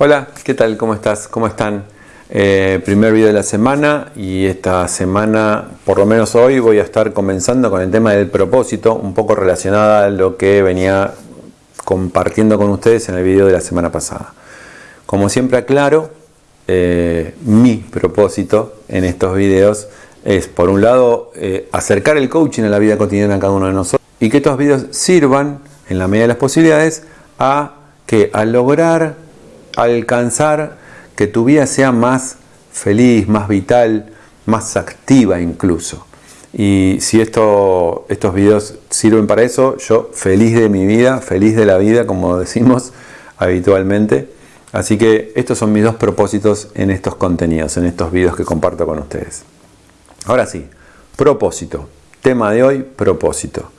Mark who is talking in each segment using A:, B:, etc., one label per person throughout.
A: Hola, ¿qué tal? ¿Cómo estás? ¿Cómo están? Eh, primer video de la semana y esta semana, por lo menos hoy, voy a estar comenzando con el tema del propósito, un poco relacionada a lo que venía compartiendo con ustedes en el video de la semana pasada. Como siempre aclaro, eh, mi propósito en estos videos es, por un lado, eh, acercar el coaching a la vida cotidiana de cada uno de nosotros y que estos videos sirvan, en la medida de las posibilidades, a que al lograr alcanzar que tu vida sea más feliz, más vital, más activa incluso. Y si esto, estos videos sirven para eso, yo feliz de mi vida, feliz de la vida, como decimos habitualmente. Así que estos son mis dos propósitos en estos contenidos, en estos videos que comparto con ustedes. Ahora sí, propósito. Tema de hoy, propósito.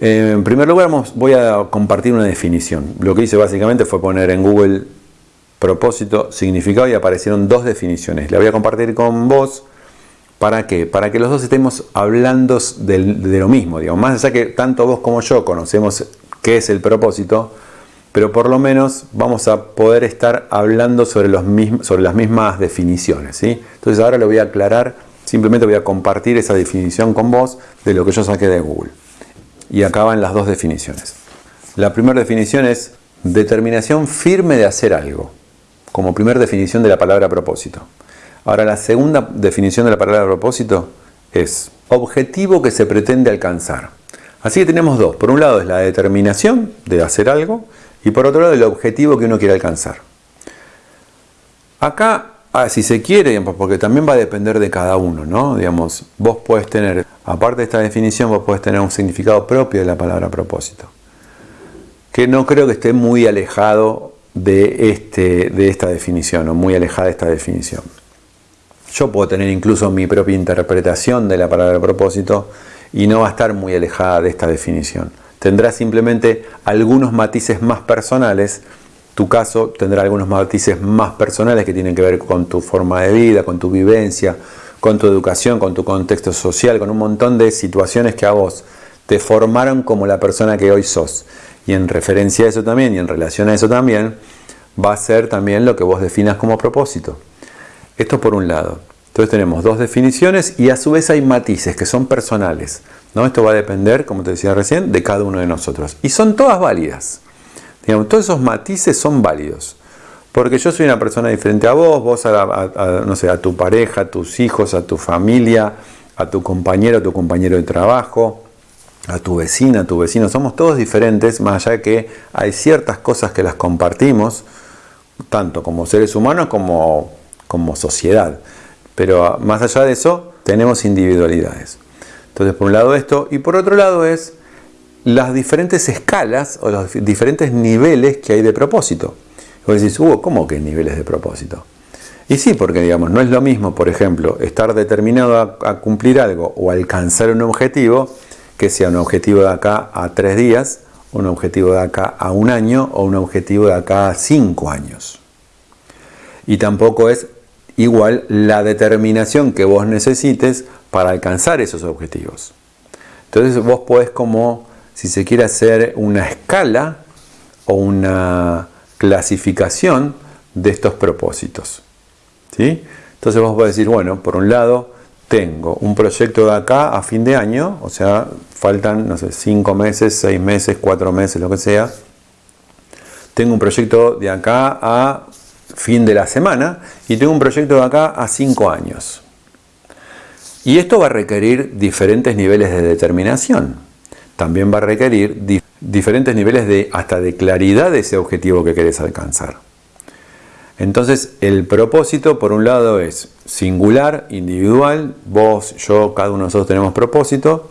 A: En primer lugar voy a compartir una definición. Lo que hice básicamente fue poner en Google propósito, significado y aparecieron dos definiciones. La voy a compartir con vos. ¿Para qué? Para que los dos estemos hablando de, lo mismo. Digamos. Más allá que tanto vos como yo conocemos qué es el propósito, pero por lo menos vamos a poder estar hablando sobre, los mismos, sobre las mismas definiciones. ¿sí? Entonces ahora lo voy a aclarar, simplemente voy a compartir esa definición con vos de lo que yo saqué de Google. Y acá van las dos definiciones. La primera definición es determinación firme de hacer algo como primera definición de la palabra propósito. Ahora, la segunda definición de la palabra propósito es objetivo que se pretende alcanzar. Así que tenemos dos. Por un lado es la determinación de hacer algo y por otro lado el objetivo que uno quiere alcanzar. Acá, ah, si se quiere, porque también va a depender de cada uno, ¿no? Digamos, vos puedes tener, aparte de esta definición, vos puedes tener un significado propio de la palabra propósito, que no creo que esté muy alejado de, este, de esta definición o muy alejada de esta definición. Yo puedo tener incluso mi propia interpretación de la palabra propósito y no va a estar muy alejada de esta definición. Tendrá simplemente algunos matices más personales. Tu caso tendrá algunos matices más personales que tienen que ver con tu forma de vida, con tu vivencia, con tu educación, con tu contexto social, con un montón de situaciones que a vos te formaron como la persona que hoy sos. Y en referencia a eso también y en relación a eso también, va a ser también lo que vos definas como propósito. Esto por un lado. Entonces tenemos dos definiciones y a su vez hay matices que son personales. ¿no? Esto va a depender, como te decía recién, de cada uno de nosotros. Y son todas válidas. Digamos, todos esos matices son válidos. Porque yo soy una persona diferente a vos, vos a, no sé, a tu pareja, a tus hijos, a tu familia, a tu compañero, a tu compañero de trabajo, a tu vecina, a tu vecino. Somos todos diferentes, más allá de que hay ciertas cosas que las compartimos, tanto como seres humanos como, como sociedad. Pero más allá de eso, tenemos individualidades. Entonces, por un lado esto, y por otro lado es las diferentes escalas o los diferentes niveles que hay de propósito. Y vos decís, hubo, ¿cómo que niveles de propósito? Y sí, porque digamos, no es lo mismo, por ejemplo, estar determinado a cumplir algo o alcanzar un objetivo que sea un objetivo de acá a tres días, un objetivo de acá a un año o un objetivo de acá a cinco años. Y tampoco es igual la determinación que vos necesites para alcanzar esos objetivos. Entonces vos podés como, si se quiere hacer una escala o una clasificación de estos propósitos. ¿sí? Entonces vos podés decir, bueno, por un lado, tengo un proyecto de acá a fin de año, o sea, faltan, no sé, 5 meses, 6 meses, 4 meses, lo que sea. Tengo un proyecto de acá a fin de la semana y tengo un proyecto de acá a 5 años. Y esto va a requerir diferentes niveles de determinación. También va a requerir diferentes niveles de hasta de claridad de ese objetivo que querés alcanzar. Entonces, el propósito, por un lado, es singular, individual, vos, yo, cada uno de nosotros tenemos propósito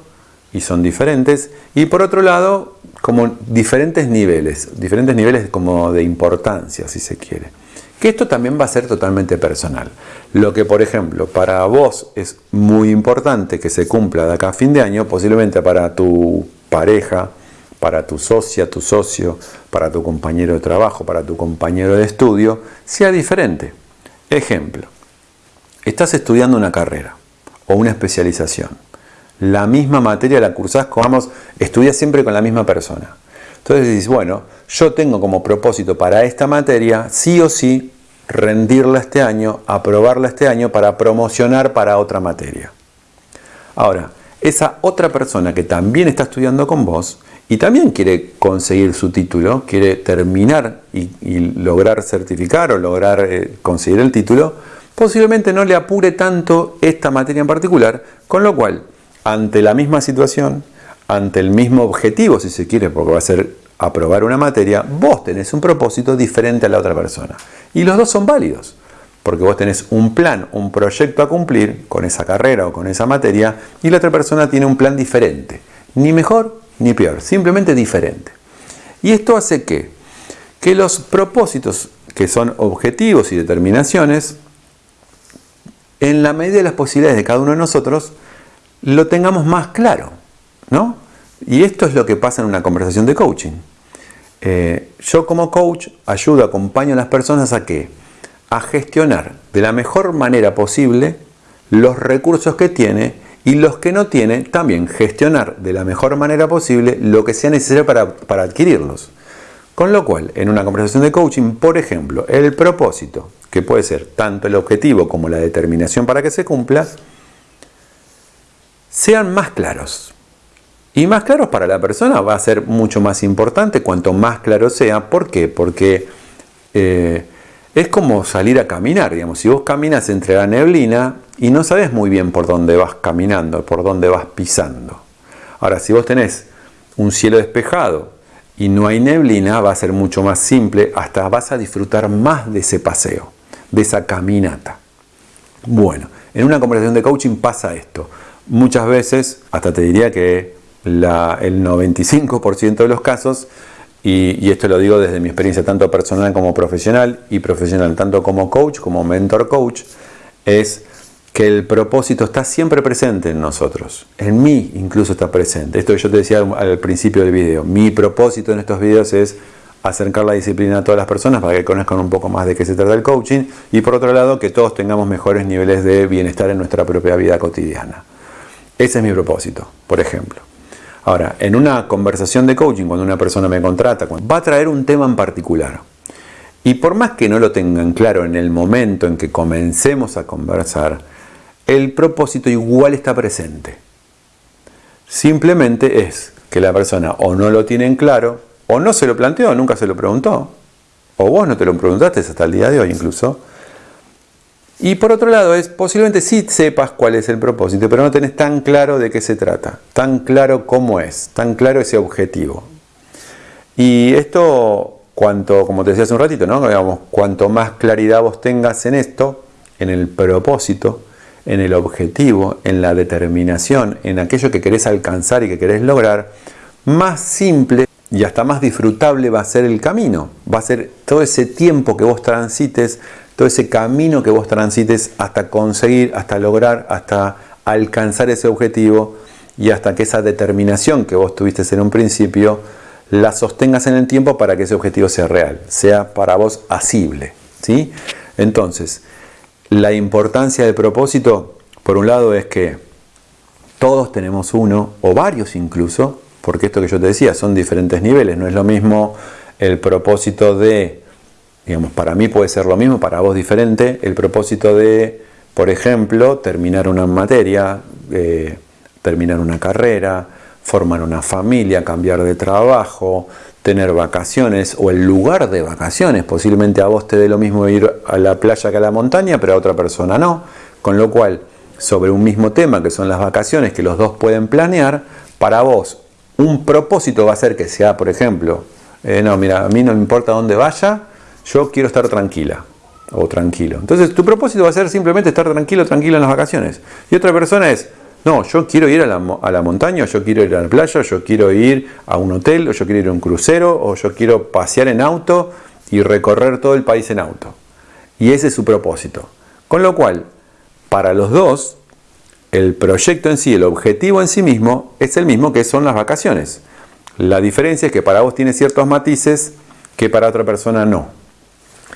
A: y son diferentes. Y por otro lado, como diferentes niveles, diferentes niveles como de importancia, si se quiere. Que esto también va a ser totalmente personal. Lo que, por ejemplo, para vos es muy importante que se cumpla de acá a fin de año, posiblemente para tu pareja, para tu socia, tu socio, para tu compañero de trabajo, para tu compañero de estudio, sea diferente. Ejemplo, estás estudiando una carrera o una especialización. La misma materia la cursás, vamos, estudias siempre con la misma persona. Entonces dices, bueno, yo tengo como propósito para esta materia, sí o sí, rendirla este año, aprobarla este año para promocionar para otra materia. Ahora, esa otra persona que también está estudiando con vos y también quiere conseguir su título, quiere terminar y, lograr certificar o lograr eh, conseguir el título, posiblemente no le apure tanto esta materia en particular, con lo cual, ante la misma situación, ante el mismo objetivo, si se quiere, porque va a ser aprobar una materia, vos tenés un propósito diferente a la otra persona. Y los dos son válidos, porque vos tenés un plan, un proyecto a cumplir con esa carrera o con esa materia, y la otra persona tiene un plan diferente, ni mejor ni peor, simplemente diferente. Y esto hace que, que los propósitos que son objetivos y determinaciones, en la medida de las posibilidades de cada uno de nosotros, lo tengamos más claro, ¿no? Y esto es lo que pasa en una conversación de coaching. Eh, yo como coach ayudo, acompaño a las personas a que a gestionar de la mejor manera posible los recursos que tiene y los que no tiene también gestionar de la mejor manera posible lo que sea necesario para, para adquirirlos. Con lo cual, en una conversación de coaching, por ejemplo, el propósito, que puede ser tanto el objetivo como la determinación para que se cumpla, sean más claros. Y más claros para la persona va a ser mucho más importante cuanto más claro sea. Porque eh, es como salir a caminar, digamos. Si vos caminas entre la neblina y no sabes muy bien por dónde vas caminando, por dónde vas pisando. Ahora, si vos tenés un cielo despejado y no hay neblina, va a ser mucho más simple, hasta vas a disfrutar más de ese paseo, de esa caminata. Bueno, en una conversación de coaching pasa esto. Muchas veces, hasta te diría que el 95% de los casos, y, esto lo digo desde mi experiencia tanto personal como profesional, y profesional tanto como coach, como mentor coach, es que el propósito está siempre presente en nosotros. En mí incluso está presente. Esto que yo te decía al principio del video. Mi propósito en estos videos es acercar la disciplina a todas las personas para que conozcan un poco más de qué se trata el coaching y por otro lado que todos tengamos mejores niveles de bienestar en nuestra propia vida cotidiana. Ese es mi propósito, por ejemplo. Ahora, en una conversación de coaching, cuando una persona me contrata, va a traer un tema en particular. Y por más que no lo tengan claro en el momento en que comencemos a conversar, el propósito igual está presente. Simplemente es que la persona o no lo tiene en claro, o no se lo planteó, nunca se lo preguntó, o vos no te lo preguntaste hasta el día de hoy incluso, y por otro lado es, posiblemente sí sepas cuál es el propósito, pero no tenés tan claro de qué se trata, tan claro cómo es, tan claro ese objetivo. Y esto, cuanto, como te decía hace un ratito, ¿no? Digamos, cuanto más claridad vos tengas en esto, en el propósito, en el objetivo, en la determinación, en aquello que querés alcanzar y que querés lograr, más simple y hasta más disfrutable va a ser el camino. Va a ser todo ese tiempo que vos transites todo ese camino que vos transites hasta conseguir, hasta lograr, hasta alcanzar ese objetivo y hasta que esa determinación que vos tuviste en un principio la sostengas en el tiempo para que ese objetivo sea real, sea para vos asible. ¿sí? Entonces, la importancia del propósito, por un lado, es que todos tenemos uno, o varios incluso, porque esto que yo te decía son diferentes niveles, no es lo mismo el propósito de Digamos, para mí puede ser lo mismo, para vos diferente. El propósito de, por ejemplo, terminar una materia, eh, terminar una carrera, formar una familia, cambiar de trabajo, tener vacaciones o el lugar de vacaciones. Posiblemente a vos te dé lo mismo ir a la playa que a la montaña, pero a otra persona no. Con lo cual, sobre un mismo tema que son las vacaciones que los dos pueden planear, para vos un propósito va a ser que sea, por ejemplo, eh, no, mira, a mí no me importa dónde vaya, yo quiero estar tranquila o tranquilo. Entonces tu propósito va a ser simplemente estar tranquilo, tranquila en las vacaciones. Y otra persona es, no, yo quiero ir a la, a la, montaña, yo quiero ir a la playa, yo quiero ir a un hotel, o yo quiero ir a un crucero, o yo quiero pasear en auto y recorrer todo el país en auto. Y ese es su propósito. Con lo cual, para los dos, el proyecto en sí, el objetivo en sí mismo, es el mismo que son las vacaciones. La diferencia es que para vos tiene ciertos matices que para otra persona no.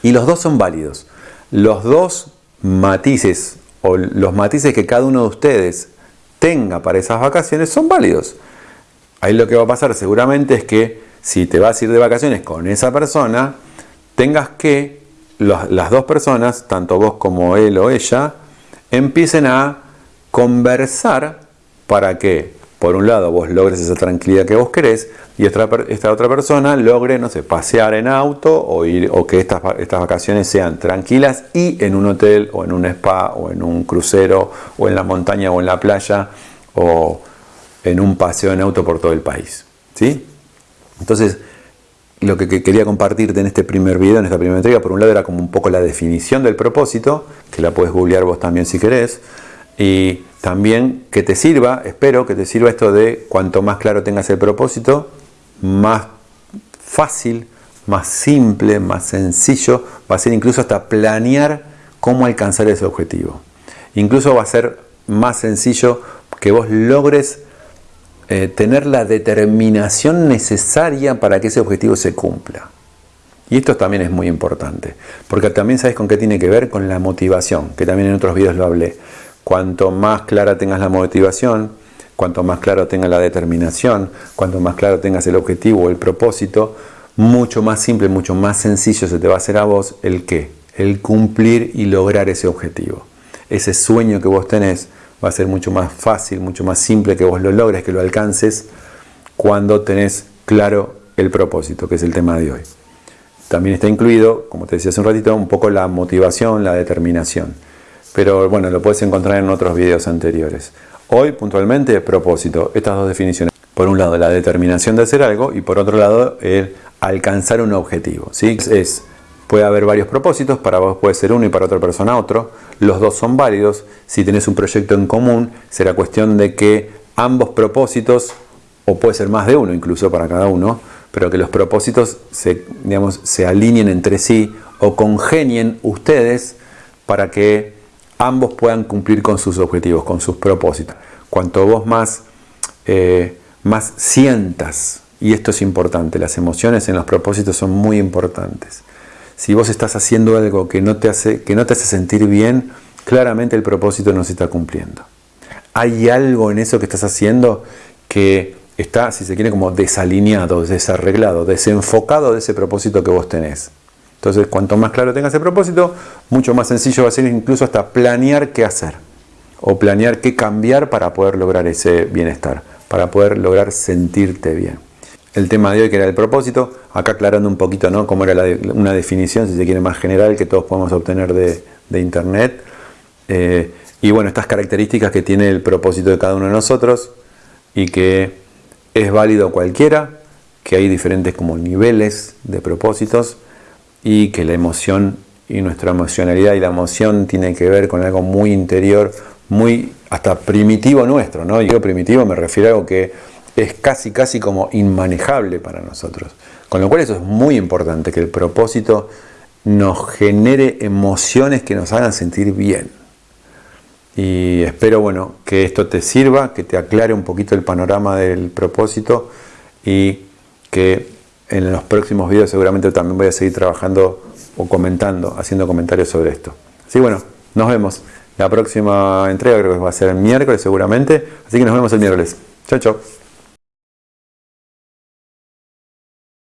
A: Y los dos son válidos. Los dos matices o los matices que cada uno de ustedes tenga para esas vacaciones son válidos. Ahí lo que va a pasar seguramente es que si te vas a ir de vacaciones con esa persona, tengas que las dos personas, tanto vos como él o ella, empiecen a conversar para que, por un lado, vos logres esa tranquilidad que vos querés y esta, otra persona logre, no sé, pasear en auto o, ir, o que estas, estas vacaciones sean tranquilas y en un hotel o en un spa o en un crucero o en la montaña o en la playa o en un paseo en auto por todo el país. ¿sí? Entonces, lo que quería compartirte en este primer video, en esta primera entrega, por un lado era como un poco la definición del propósito, que la puedes googlear vos también si querés, y también que te sirva, espero que te sirva esto de cuanto más claro tengas el propósito, más fácil, más simple, más sencillo, va a ser incluso hasta planear cómo alcanzar ese objetivo. Incluso va a ser más sencillo que vos logres eh, tener la determinación necesaria para que ese objetivo se cumpla. Y esto también es muy importante, porque también sabes con qué tiene que ver con la motivación, que también en otros videos lo hablé. Cuanto más clara tengas la motivación, cuanto más claro tengas la determinación, cuanto más claro tengas el objetivo o el propósito, mucho más simple, mucho más sencillo se te va a hacer a vos el qué, el cumplir y lograr ese objetivo. Ese sueño que vos tenés va a ser mucho más fácil, mucho más simple que vos lo logres, que lo alcances cuando tenés claro el propósito, que es el tema de hoy. También está incluido, como te decía hace un ratito, un poco la motivación, la determinación. Pero bueno, lo puedes encontrar en otros videos anteriores. Hoy, puntualmente, propósito. Estas dos definiciones. Por un lado, la determinación de hacer algo y por otro lado, el alcanzar un objetivo. ¿sí? Es, puede haber varios propósitos, para vos puede ser uno y para otra persona otro. Los dos son válidos. Si tenés un proyecto en común, será cuestión de que ambos propósitos, o puede ser más de uno incluso para cada uno, pero que los propósitos se, digamos, se alineen entre sí o congenien ustedes para que ambos puedan cumplir con sus objetivos, con sus propósitos. Cuanto vos más, eh, más sientas, y esto es importante, las emociones en los propósitos son muy importantes. Si vos estás haciendo algo que no te hace, que no te hace sentir bien, claramente el propósito no se está cumpliendo. Hay algo en eso que estás haciendo que está, si se quiere, como desalineado, desarreglado, desenfocado de ese propósito que vos tenés. Entonces, cuanto más claro tengas el propósito, mucho más sencillo va a ser incluso hasta planear qué hacer o planear qué cambiar para poder lograr ese bienestar, para poder lograr sentirte bien. El tema de hoy que era el propósito, acá aclarando un poquito ¿no? cómo era una definición, si se quiere, más general que todos podemos obtener de, Internet. Eh, y bueno, estas características que tiene el propósito de cada uno de nosotros y que es válido cualquiera, que hay diferentes como niveles de propósitos y que la emoción y nuestra emocionalidad y la emoción tiene que ver con algo muy interior, muy hasta primitivo nuestro, ¿no? Yo primitivo me refiero a algo que es casi casi como inmanejable para nosotros. Con lo cual eso es muy importante, que el propósito nos genere emociones que nos hagan sentir bien. Y espero bueno, que esto te sirva, que te aclare un poquito el panorama del propósito y que en los próximos videos seguramente también voy a seguir trabajando o comentando, haciendo comentarios sobre esto. Así bueno, nos vemos. La próxima entrega creo que va a ser el miércoles seguramente, así que nos vemos el miércoles. Chao, chao.